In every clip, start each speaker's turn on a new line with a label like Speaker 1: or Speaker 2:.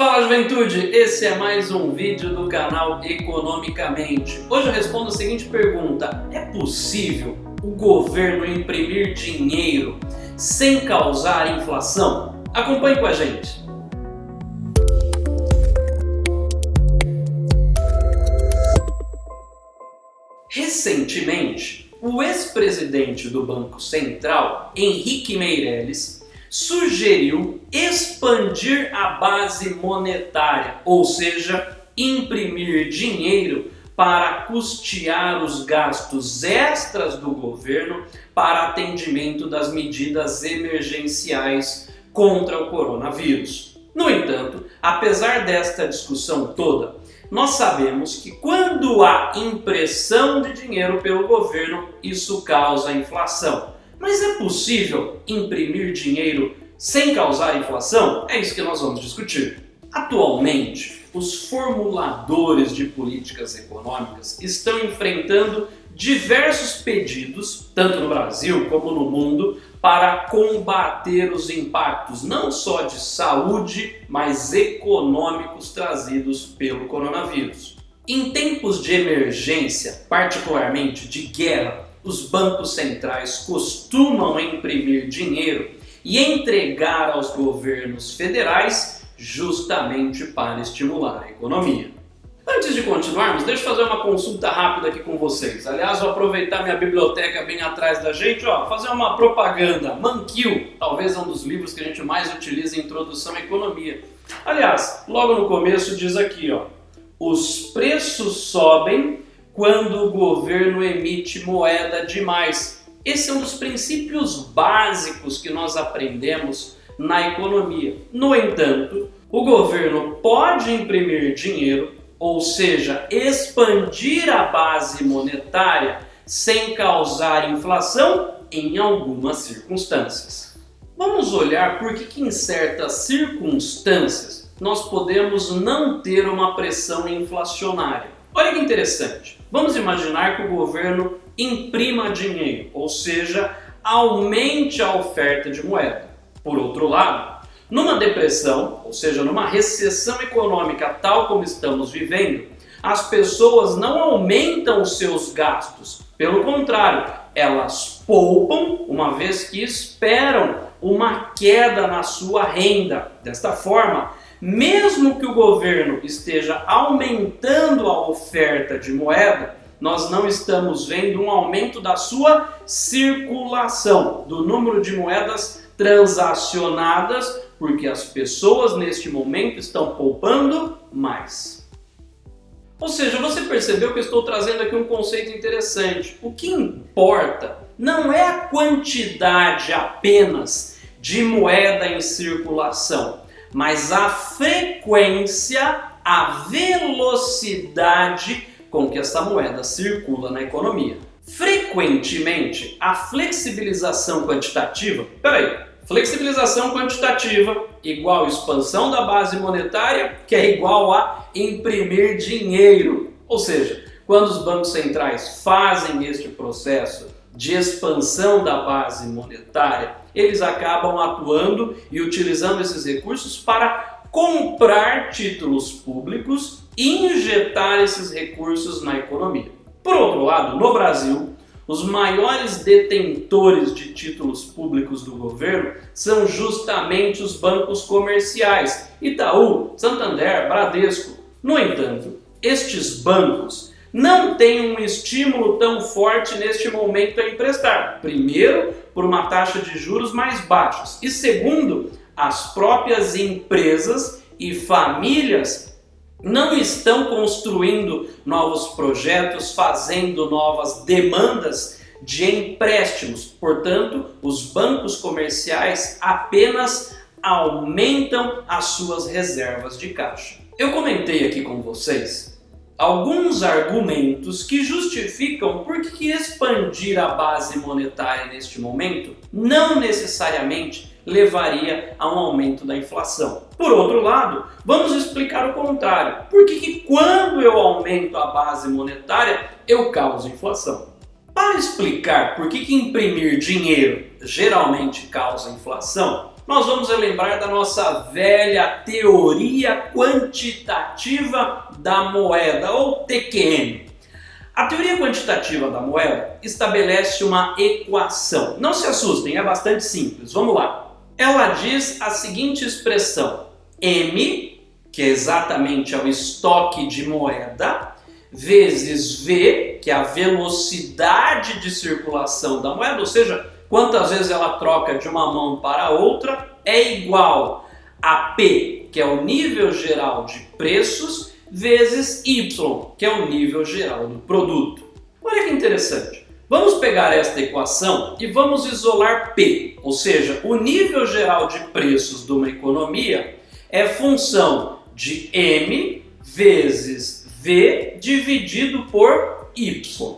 Speaker 1: Fala juventude, esse é mais um vídeo do canal Economicamente. Hoje eu respondo a seguinte pergunta, é possível o governo imprimir dinheiro sem causar inflação? Acompanhe com a gente. Recentemente, o ex-presidente do Banco Central, Henrique Meirelles, sugeriu expandir a base monetária, ou seja, imprimir dinheiro para custear os gastos extras do governo para atendimento das medidas emergenciais contra o coronavírus. No entanto, apesar desta discussão toda, nós sabemos que quando há impressão de dinheiro pelo governo, isso causa inflação. Mas é possível imprimir dinheiro sem causar inflação? É isso que nós vamos discutir. Atualmente, os formuladores de políticas econômicas estão enfrentando diversos pedidos, tanto no Brasil como no mundo, para combater os impactos não só de saúde, mas econômicos trazidos pelo coronavírus. Em tempos de emergência, particularmente de guerra, os bancos centrais costumam imprimir dinheiro e entregar aos governos federais justamente para estimular a economia. Antes de continuarmos, deixa eu fazer uma consulta rápida aqui com vocês. Aliás, vou aproveitar minha biblioteca bem atrás da gente, ó, fazer uma propaganda. Manquil, talvez é um dos livros que a gente mais utiliza em introdução à economia. Aliás, logo no começo diz aqui, ó, os preços sobem quando o governo emite moeda demais. Esse é um dos princípios básicos que nós aprendemos na economia. No entanto, o governo pode imprimir dinheiro, ou seja, expandir a base monetária sem causar inflação em algumas circunstâncias. Vamos olhar por que em certas circunstâncias nós podemos não ter uma pressão inflacionária. Olha que interessante. Vamos imaginar que o governo imprima dinheiro, ou seja, aumente a oferta de moeda. Por outro lado, numa depressão, ou seja, numa recessão econômica tal como estamos vivendo, as pessoas não aumentam os seus gastos. Pelo contrário, elas poupam uma vez que esperam uma queda na sua renda. Desta forma, mesmo que o governo esteja aumentando a oferta de moeda, nós não estamos vendo um aumento da sua circulação, do número de moedas transacionadas, porque as pessoas neste momento estão poupando mais. Ou seja, você percebeu que eu estou trazendo aqui um conceito interessante. O que importa não é a quantidade apenas de moeda em circulação, mas a frequência, a velocidade com que essa moeda circula na economia. Frequentemente, a flexibilização quantitativa, peraí, flexibilização quantitativa igual expansão da base monetária, que é igual a imprimir dinheiro. Ou seja, quando os bancos centrais fazem este processo de expansão da base monetária, eles acabam atuando e utilizando esses recursos para comprar títulos públicos e injetar esses recursos na economia. Por outro lado, no Brasil, os maiores detentores de títulos públicos do governo são justamente os bancos comerciais, Itaú, Santander, Bradesco. No entanto, estes bancos não têm um estímulo tão forte neste momento a emprestar. Primeiro, por uma taxa de juros mais baixos e segundo, as próprias empresas e famílias não estão construindo novos projetos, fazendo novas demandas de empréstimos. Portanto, os bancos comerciais apenas aumentam as suas reservas de caixa. Eu comentei aqui com vocês alguns argumentos que justificam por que expandir a base monetária neste momento não necessariamente levaria a um aumento da inflação. Por outro lado, vamos explicar o contrário. Por que, que quando eu aumento a base monetária, eu causo inflação? Para explicar por que, que imprimir dinheiro geralmente causa inflação, nós vamos lembrar da nossa velha teoria quantitativa da moeda, ou TQM. A teoria quantitativa da moeda estabelece uma equação. Não se assustem, é bastante simples. Vamos lá. Ela diz a seguinte expressão: M, que é exatamente o estoque de moeda, vezes V, que é a velocidade de circulação da moeda, ou seja, quantas vezes ela troca de uma mão para outra, é igual a P, que é o nível geral de preços, vezes Y, que é o nível geral do produto. Olha que interessante. Vamos pegar esta equação e vamos isolar P, ou seja, o nível geral de preços de uma economia é função de M vezes V dividido por Y.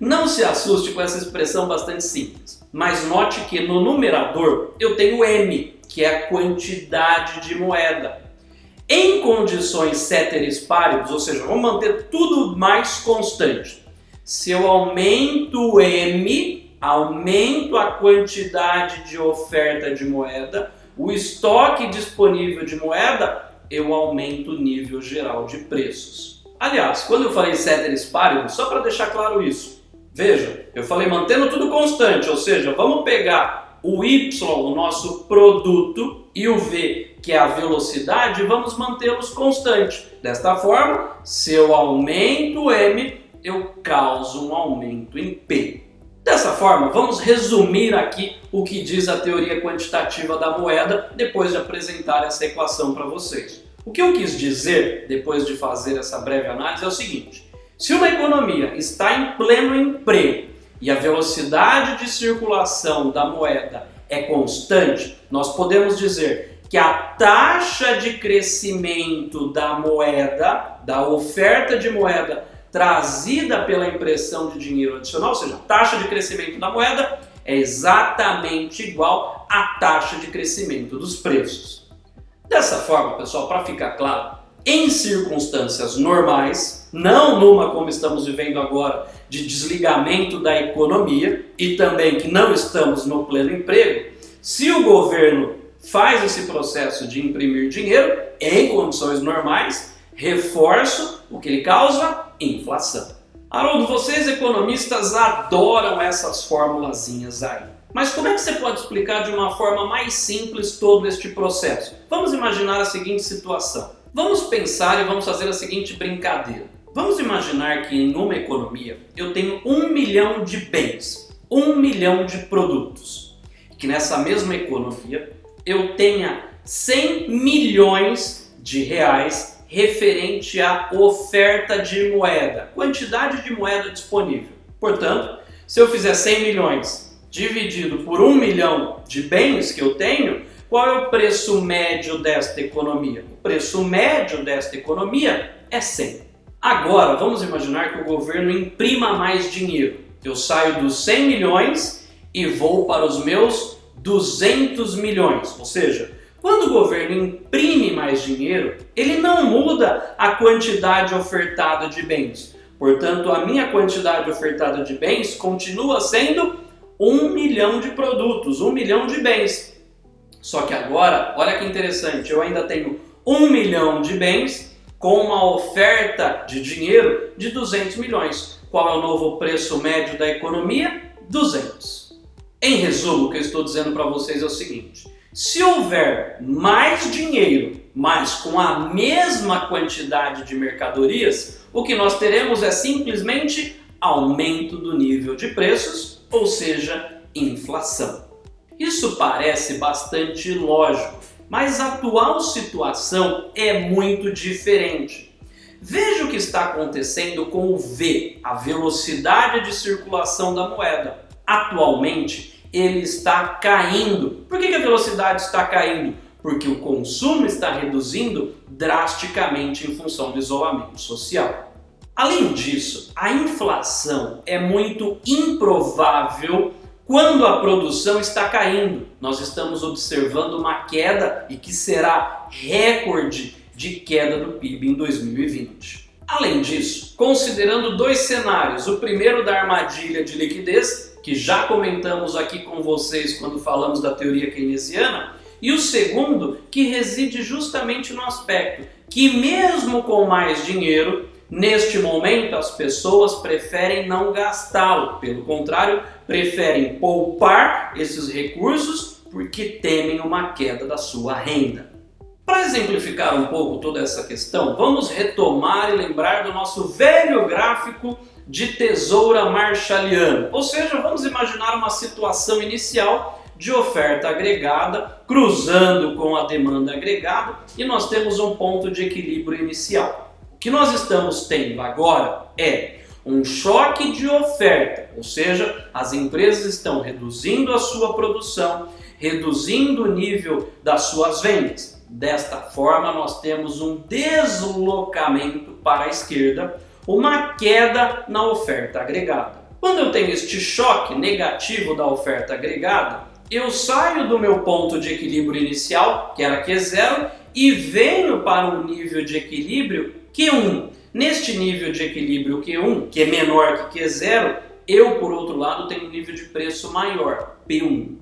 Speaker 1: Não se assuste com essa expressão bastante simples, mas note que no numerador eu tenho M, que é a quantidade de moeda. Em condições ceteris paribus, ou seja, vamos manter tudo mais constante. Se eu aumento M, aumento a quantidade de oferta de moeda, o estoque disponível de moeda, eu aumento o nível geral de preços. Aliás, quando eu falei ceteris paribus, só para deixar claro isso, veja, eu falei mantendo tudo constante, ou seja, vamos pegar o Y, o nosso produto, e o V, que é a velocidade, vamos mantê-los constantes. Desta forma, se eu aumento M, eu causo um aumento em P. Dessa forma, vamos resumir aqui o que diz a teoria quantitativa da moeda depois de apresentar essa equação para vocês. O que eu quis dizer, depois de fazer essa breve análise, é o seguinte. Se uma economia está em pleno emprego e a velocidade de circulação da moeda é constante, nós podemos dizer que a taxa de crescimento da moeda, da oferta de moeda trazida pela impressão de dinheiro adicional, ou seja, a taxa de crescimento da moeda é exatamente igual à taxa de crescimento dos preços. Dessa forma, pessoal, para ficar claro, em circunstâncias normais, não numa como estamos vivendo agora, de desligamento da economia e também que não estamos no pleno emprego, se o governo faz esse processo de imprimir dinheiro em condições normais, reforço o que ele causa? Inflação. Haroldo, vocês economistas adoram essas formulazinhas aí. Mas como é que você pode explicar de uma forma mais simples todo este processo? Vamos imaginar a seguinte situação. Vamos pensar e vamos fazer a seguinte brincadeira. Vamos imaginar que em uma economia eu tenho um milhão de bens, um milhão de produtos. Que nessa mesma economia eu tenha 100 milhões de reais referente à oferta de moeda, quantidade de moeda disponível. Portanto, se eu fizer 100 milhões dividido por 1 milhão de bens que eu tenho, qual é o preço médio desta economia? O preço médio desta economia é 100. Agora, vamos imaginar que o governo imprima mais dinheiro. Eu saio dos 100 milhões e vou para os meus 200 milhões. Ou seja, quando o governo imprime mais dinheiro, ele não muda a quantidade ofertada de bens. Portanto, a minha quantidade ofertada de bens continua sendo 1 milhão de produtos, 1 milhão de bens. Só que agora, olha que interessante, eu ainda tenho 1 milhão de bens com uma oferta de dinheiro de 200 milhões. Qual é o novo preço médio da economia? 200. Em resumo, o que eu estou dizendo para vocês é o seguinte: se houver mais dinheiro, mas com a mesma quantidade de mercadorias, o que nós teremos é simplesmente aumento do nível de preços, ou seja, inflação. Isso parece bastante lógico, mas a atual situação é muito diferente. Veja o que está acontecendo com o V, a velocidade de circulação da moeda. Atualmente, ele está caindo. Por que a velocidade está caindo? Porque o consumo está reduzindo drasticamente em função do isolamento social. Além disso, a inflação é muito improvável quando a produção está caindo, nós estamos observando uma queda e que será recorde de queda do PIB em 2020. Além disso, considerando dois cenários, o primeiro da armadilha de liquidez, que já comentamos aqui com vocês quando falamos da teoria keynesiana, E o segundo, que reside justamente no aspecto que mesmo com mais dinheiro, neste momento as pessoas preferem não gastá-lo. Pelo contrário, preferem poupar esses recursos porque temem uma queda da sua renda. Para exemplificar um pouco toda essa questão, vamos retomar e lembrar do nosso velho gráfico de tesoura marshalliana. Ou seja, vamos imaginar uma situação inicial de oferta agregada cruzando com a demanda agregada e nós temos um ponto de equilíbrio inicial. O que nós estamos tendo agora é um choque de oferta, ou seja, as empresas estão reduzindo a sua produção, reduzindo o nível das suas vendas. Desta forma, nós temos um deslocamento para a esquerda, uma queda na oferta agregada. Quando eu tenho este choque negativo da oferta agregada, eu saio do meu ponto de equilíbrio inicial, que era Q0, e venho para um nível de equilíbrio Q1. Neste nível de equilíbrio Q1, que é menor que Q0, eu, por outro lado, tenho um nível de preço maior, P1.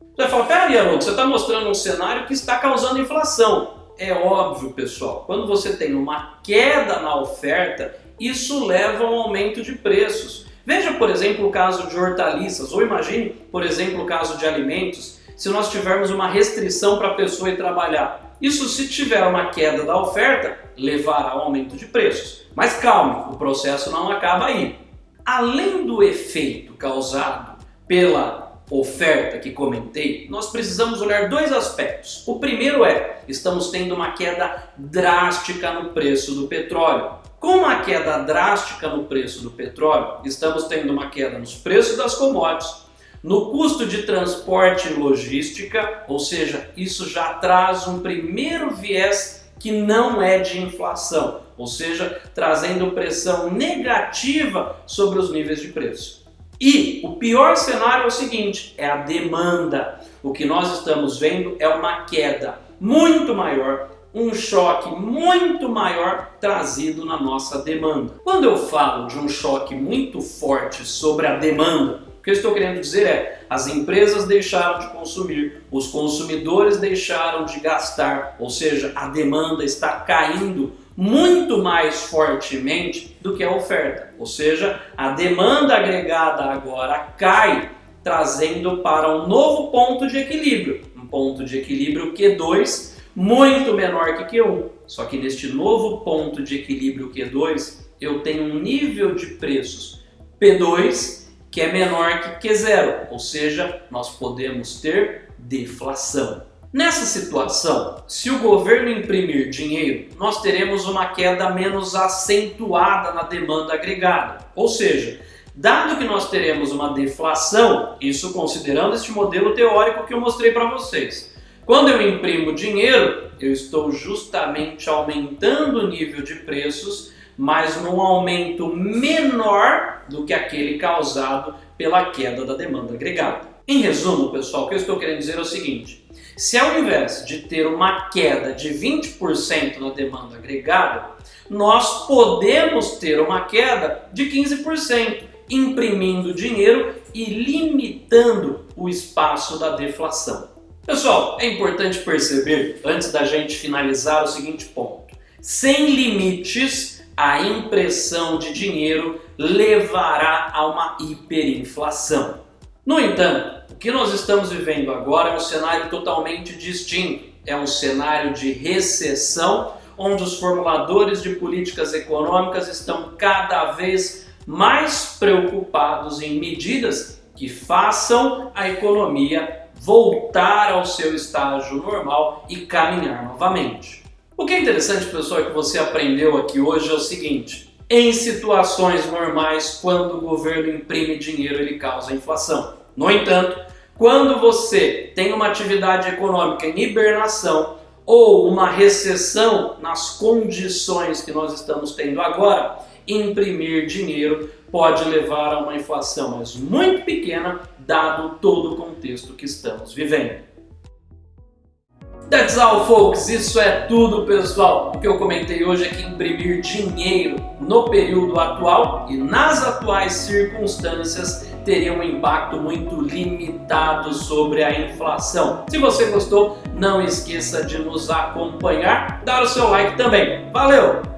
Speaker 1: Você vai falar, peraí, Haroldo, você está mostrando um cenário que está causando inflação. É óbvio, pessoal, quando você tem uma queda na oferta, isso leva a um aumento de preços. Veja, por exemplo, o caso de hortaliças, ou imagine, por exemplo, o caso de alimentos, se nós tivermos uma restrição para a pessoa ir trabalhar. Isso, se tiver uma queda da oferta, levará ao aumento de preços. Mas calma, o processo não acaba aí. Além do efeito causado pela oferta que comentei, nós precisamos olhar dois aspectos. O primeiro é, estamos tendo uma queda drástica no preço do petróleo. Com uma queda drástica no preço do petróleo, estamos tendo uma queda nos preços das commodities, no custo de transporte e logística, ou seja, isso já traz um primeiro viés que não é de inflação, ou seja, trazendo pressão negativa sobre os níveis de preço. E o pior cenário é o seguinte, é a demanda. O que nós estamos vendo é uma queda muito maior um choque muito maior trazido na nossa demanda. Quando eu falo de um choque muito forte sobre a demanda, que eu estou querendo dizer é as empresas deixaram de consumir, os consumidores deixaram de gastar, ou seja, a demanda está caindo muito mais fortemente do que a oferta. Ou seja, a demanda agregada agora cai, trazendo para um novo ponto de equilíbrio. Um ponto de equilíbrio Q2 muito menor que Q1. Só que neste novo ponto de equilíbrio Q2, eu tenho um nível de preços P2 que é menor que Q0, ou seja, nós podemos ter deflação. Nessa situação, se o governo imprimir dinheiro, nós teremos uma queda menos acentuada na demanda agregada. Ou seja, dado que nós teremos uma deflação, isso considerando este modelo teórico que eu mostrei para vocês, quando eu imprimo dinheiro, eu estou justamente aumentando o nível de preços, mas num aumento menor do que aquele causado pela queda da demanda agregada. Em resumo, pessoal, o que eu estou querendo dizer é o seguinte, se ao invés de ter uma queda de 20% na demanda agregada, nós podemos ter uma queda de 15%, imprimindo dinheiro e limitando o espaço da deflação. Pessoal, é importante perceber, antes da gente finalizar, o seguinte ponto. Sem limites, a impressão de dinheiro levará a uma hiperinflação. No entanto, o que nós estamos vivendo agora é um cenário totalmente distinto. É um cenário de recessão, onde os formuladores de políticas econômicas estão cada vez mais preocupados em medidas que façam a economia voltar ao seu estágio normal e caminhar novamente. O que é interessante, pessoal, que você aprendeu aqui hoje é o seguinte. Em situações normais, quando o governo imprime dinheiro, ele causa inflação. No entanto, quando você tem uma atividade econômica em hibernação ou uma recessão nas condições que nós estamos tendo agora, imprimir dinheiro pode levar a uma inflação, mas muito pequena, dado todo o contexto que estamos vivendo. That's all, folks. Isso é tudo, pessoal. O que eu comentei hoje é que imprimir dinheiro no período atual e nas atuais circunstâncias teria um impacto muito limitado sobre a inflação. Se você gostou, não esqueça de nos acompanhar, dar o seu like também. Valeu!